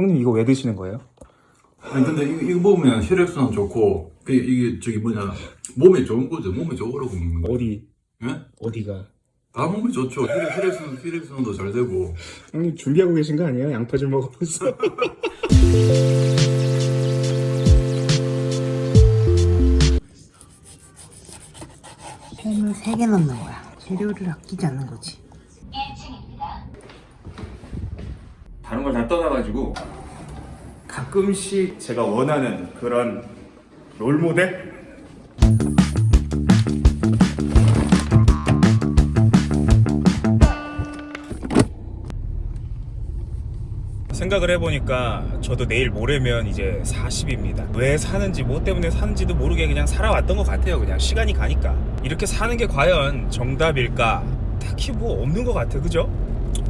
형님 이거 왜 드시는 거예요? 아니 근데 이거, 이거 먹으면 혈액순환 좋고 그 이게 저기 뭐냐 몸에 좋은 거죠. 몸에 좋으라고 먹는 거. 어디 예? 어디가? 다 몸에 좋죠. 혈액 혈액순환 혈액순환도 잘 되고. 형님 준비하고 계신 거 아니에요? 양파 좀 먹어보세요. 햄을 3개 넣는 거야. 재료를 아끼지 않는 거지. 다른 걸 다 떠나가지고 가끔씩 제가 원하는 그런 롤 모델? 생각을 해보니까 저도 내일 모레면 이제 40입니다. 왜 사는지 뭐 때문에 사는지도 모르게 그냥 살아왔던 것 같아요. 그냥 시간이 가니까 이렇게 사는 게 과연 정답일까? 딱히 뭐 없는 것 같아, 그죠?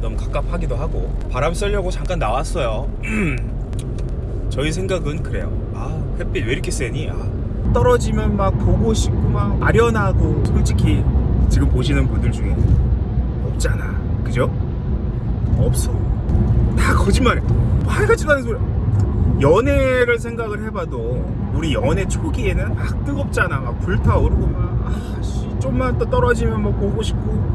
너무 갑갑하기도 하고 바람 쐬려고 잠깐 나왔어요. 저희 생각은 그래요. 아 햇빛 왜 이렇게 세니? 아, 떨어지면 막 보고 싶고 막 아련하고 솔직히 지금 보시는 분들 중에 없잖아, 그죠? 없어. 다 거짓말해. 하여같지도 않은 소리. 연애를 생각을 해봐도 우리 연애 초기에는 막 뜨겁잖아, 막 불타오르고 막 아, 씨, 좀만 더 떨어지면 뭐 보고 싶고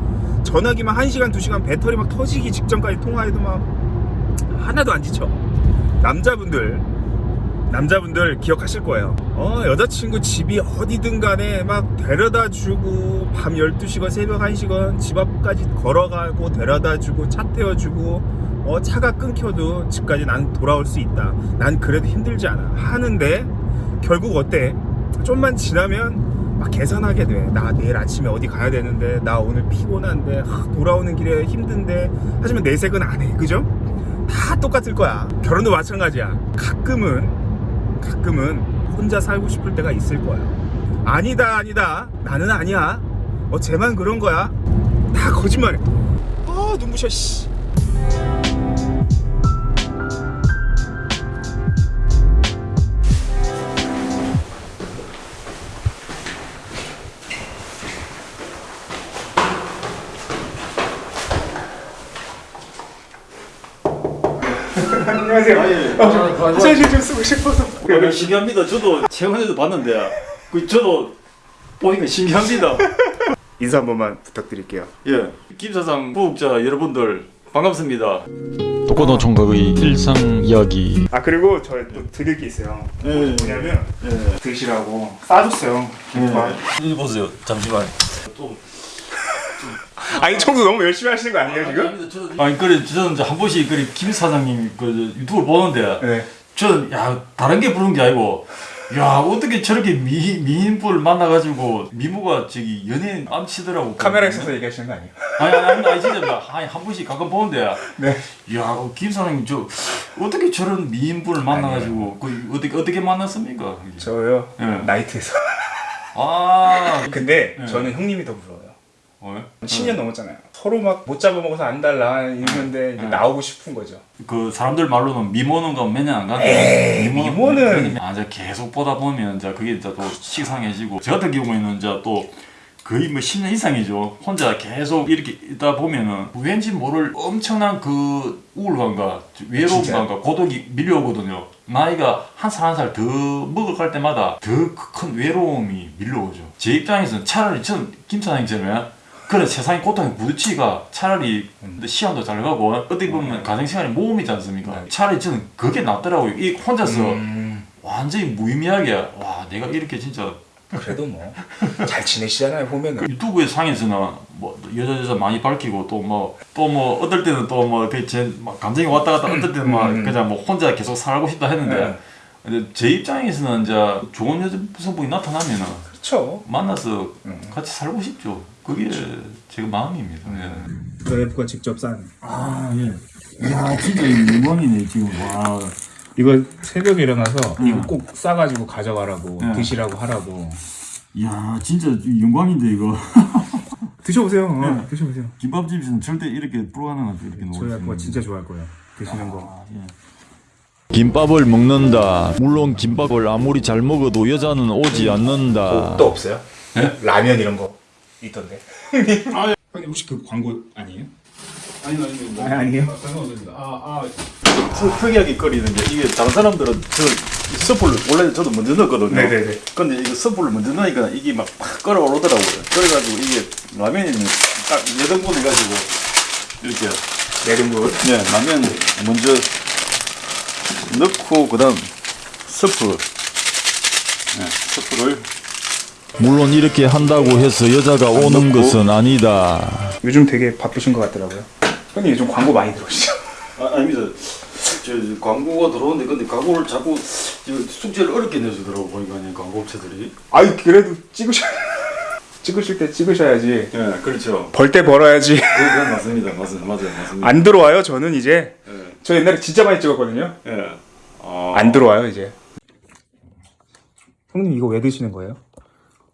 전화기만 1시간 2시간 배터리 막 터지기 직전까지 통화해도 막 하나도 안 지쳐. 남자분들 남자분들 기억하실 거예요. 어, 여자친구 집이 어디든 간에 막 데려다 주고 밤 12시건 새벽 1시건 집 앞까지 걸어가고 데려다 주고 차 태워주고 어, 차가 끊겨도 집까지 난 돌아올 수 있다. 난 그래도 힘들지 않아. 하는데 결국 어때? 좀만 지나면 막 계산하게 돼. 나 내일 아침에 어디 가야 되는데 나 오늘 피곤한데 하, 돌아오는 길에 힘든데 하지만 내색은 안 해. 그죠? 다 똑같을 거야. 결혼도 마찬가지야. 가끔은 가끔은 혼자 살고 싶을 때가 있을 거야. 아니다, 아니다. 나는 아니야. 어, 쟤만 그런 거야. 다 거짓말해. 아, 눈부셔, 씨. 안녕하세요. 어, 화장실 좀 쓰고 싶어서. 어, 신기합니다. 저도 최근에도 봤는데 그 저도 보니까 신기합니다. 인사 한 번만 부탁드릴게요. 예, 김 사장 부국자 여러분들 반갑습니다. 독거노 총각의 일상 이야기 아 그리고 저 또 드릴 게 있어요. 예. 뭐냐면 예. 드시라고 싸줬어요. 김밥. 여기 보세요. 잠시만. 아니 청소 너무 열심히 하시는 거 아니에요 지금? 아니 그래 저는 이제 한 번씩 그래 김 사장님 그 유튜브 보는데 네. 저는 야 다른 게 부른 게 아니고 야 어떻게 저렇게 미 미인분을 만나가지고 미모가 저기 연예인 암치더라고. 카메라 있어서 얘기하시는 거 아니에요? 아니 아니 아니 진짜 아니 한 번씩 가끔 보는데 네. 야김 사장님 저 어떻게 저런 미인분을 만나가지고 그 어떻게 어떻게 만났습니까? 저요. 예. 나이트에서. 아 근데 네. 저는 형님이 더 부러워요. 어? 10년 넘었잖아요. 서로 막 못 잡아먹어서 안 달라 이러는데 네. 나오고 싶은 거죠. 그 사람들 말로는 미모는 거몇년안 간다. 에이, 미모는- 아 이제 계속 보다 보면 이제 그게 이제 또 식상해지고 저 같은 경우에는 이제 또 거의 뭐 10년 이상이죠. 혼자 계속 이렇게 있다 보면은 왠지 모를 엄청난 그 우울감과 외로움감과 고독이 밀려오거든요. 나이가 한 살 한 살 더 먹어갈 때마다 더 큰 외로움이 밀려오죠. 제 입장에서는 차라리 저는 김사장님처럼 그래 세상의 고통에 부딪히가 차라리 시간도 잘 가고 어떻게 보면 가정 시간이 모험이지 않습니까? 차라리 저는 그게 낫더라고요. 이 혼자서 음, 완전히 무의미하게 와 내가 이렇게 진짜 그래도 뭐 잘 지내시잖아요 보면은. 그 유튜브의 상에서는 뭐 여자 여자 많이 밝히고 또 뭐 또 뭐 어떨 때는 또 뭐그제 감정이 왔다 갔다 어떨 때는 막 음. 그냥 뭐 혼자 계속 살고 싶다 했는데 네. 근데 제 입장에서는 이제 좋은 여성분이 나타나면은 그렇죠. 만나서 음. 같이 살고 싶죠. 그게 제 마음입니다. 예. 와이프가 직접 싼. 아 예. 이야 진짜 영광이네 지금 와. 이거 새벽에 일어나서 음. 이거 꼭 싸가지고 가져가라고 네. 드시라고 하라고. 이야 진짜 영광인데 이거. 드셔보세요. 어, 드셔보세요. 김밥집에서는 절대 이렇게 불가능하죠 이렇게 저희 놓을 수 아빠가 있는. 진짜 좋아할 거예요. 드시는 거. 아, 예. 김밥을 먹는다 물론 김밥을 아무리 잘 먹어도 여자는 오지 않는다 또 없어요? 네? 라면 이런 거 있던데. 형님 혹시 그 광고 아니에요? 아니 아니 아니, 아니에요. 상관없습니다. 아, 아, 트- 특이하게 끓이는 게 이게 다른 사람들은 저 스프를 원래 저도 먼저 넣었거든요. 네네네. 근데 이거 스프를 먼저 넣으니까 이게 막 팍 끓어오르더라고요. 그래가지고 이게 라면이 딱 여등분 해가지고 이렇게 내등분. 네 라면 먼저 넣고 그 다음 스프 네, 스프를 물론 이렇게 한다고 해서 여자가 오는 넣고. 것은 아니다. 요즘 되게 바쁘신 것 같더라고요. 형님 요즘 광고 많이 들어오시죠? 아, 아닙니다. 저 광고가 들어오는데 근데 광고를 자꾸 저 숙제를 어렵게 내주더라고 보니까 광고 업체들이. 아이 그래도 찍으셔 찍으실 때 찍으셔야지. 네, 그렇죠. 벌 때 벌어야지. 그건 맞습니다. 맞습니다. 맞아요. 맞습니다. 안 들어와요. 저는 이제 네. 저 옛날에 진짜 많이 찍었거든요. 예. 아, 안 들어와요 이제. 형님 이거 왜 드시는 거예요?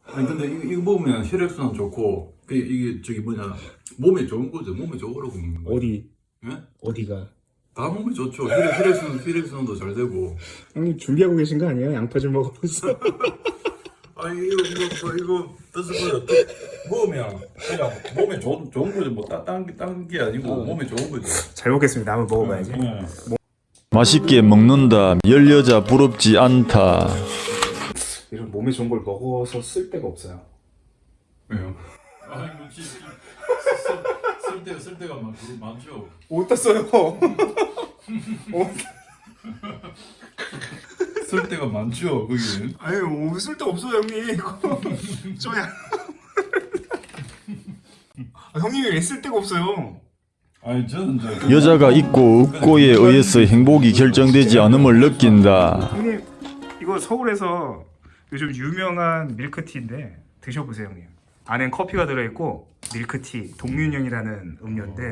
아니 근데 이거, 이거 먹으면 혈액순환 좋고 그 이게 저기 뭐냐 몸에 좋은 거죠. 몸에 좋으라고 먹는 거. 어디 예? 어디가? 다 몸에 좋죠. 혈액 혈액순환 혈액순환도 잘 되고. 형님 준비하고 계신 거 아니에요? 양파 좀 먹어보세요. 아 이거 이거 이거 뜻을 보여. 먹으면 그냥 몸에 좋은 좋은 거죠. 뭐딴딴게 아니고 몸에 좋은 거죠. 잘 먹겠습니다. 한번 먹어봐야지. 맛있게 먹는다. 열 여자 부럽지 않다. 이런 몸에 좋은 걸 먹어서 쓸 데가 없어요. 왜요? 아 이거 진짜 쓸 때가 쓸 때가 많 많죠. 어디다 써요? 쓸 때가 많죠. 그게. 아유 쓸데 없어요 형님. 이거 저야. 아, 형님이 왜 쓸 데가 없어요? 저 여자가 있고 없고에 의해서 행복이 결정되지 않음을 느낀다. 형님 이거 서울에서 요즘 유명한 밀크티인데 드셔보세요 형님. 안엔 커피가 들어있고 밀크티 동윤형이라는 음료인데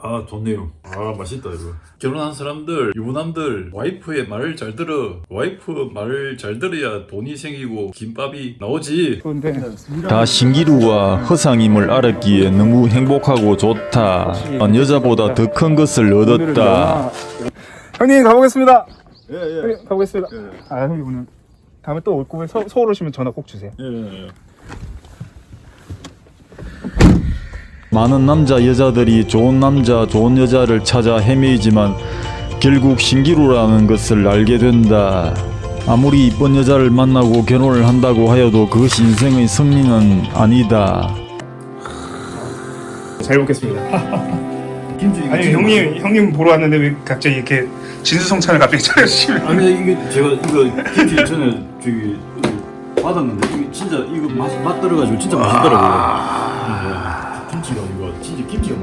아 좋네요. 아 맛있다 이거. 결혼한 사람들 유부남들 와이프의 말을 잘 들어. 와이프 말을 잘 들어야 돈이 생기고 김밥이 나오지. 다 신기루와 허상임을 알았기에 너무 행복하고 좋다. 여자보다 더 큰 것을 얻었다. 형님 가보겠습니다. 예, 예. 가보겠습니다. 아 형님 오늘 다음에 또 올 거면 서, 서울 오시면 전화 꼭 주세요. 많은 남자 여자들이 좋은 남자 좋은 여자를 찾아 헤매이지만 결국 신기루라는 것을 알게 된다. 아무리 이쁜 여자를 만나고 결혼을 한다고 하여도 그것이 인생의 승리는 아니다. 잘 먹겠습니다. 아니 형님 형님 보러 왔는데 왜 갑자기 이렇게 진수성찬을 갑자기 차려주시면? 아니 이게 제가 이거 김치 전에 저기 받았는데 이게 진짜 이거 맛, 맛 들어가지고 진짜 맛있더라고요. 김치가 이거 진짜 김치가